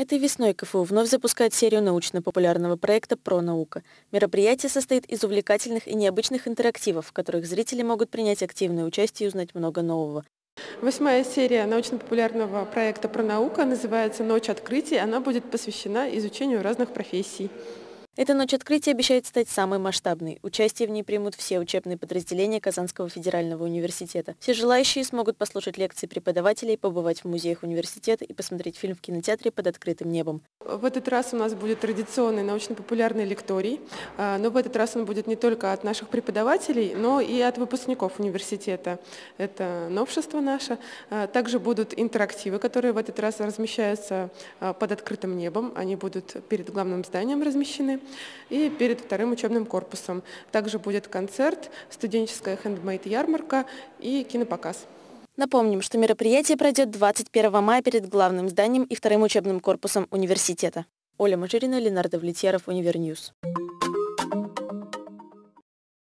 Этой весной КФУ вновь запускает серию научно-популярного проекта «Про наука». Мероприятие состоит из увлекательных и необычных интерактивов, в которых зрители могут принять активное участие и узнать много нового. Восьмая серия научно-популярного проекта «Про наука» называется «Ночь открытий». Она будет посвящена изучению разных профессий. Эта ночь открытия обещает стать самой масштабной. Участие в ней примут все учебные подразделения Казанского федерального университета. Все желающие смогут послушать лекции преподавателей, побывать в музеях университета и посмотреть фильм в кинотеатре под открытым небом. В этот раз у нас будет традиционный научно-популярный лекторий, а, но в этот раз он будет не только от наших преподавателей, но и от выпускников университета. Это новшество наше. А, также будут интерактивы, которые в этот раз размещаются а, под открытым небом. Они будут перед главным зданием размещены и перед вторым учебным корпусом. Также будет концерт, студенческая хендмейд-ярмарка и кинопоказ. Напомним, что мероприятие пройдет 21 мая перед главным зданием и вторым учебным корпусом университета. Оля Мажирина, Ленар Давлетьяров, UniverNews.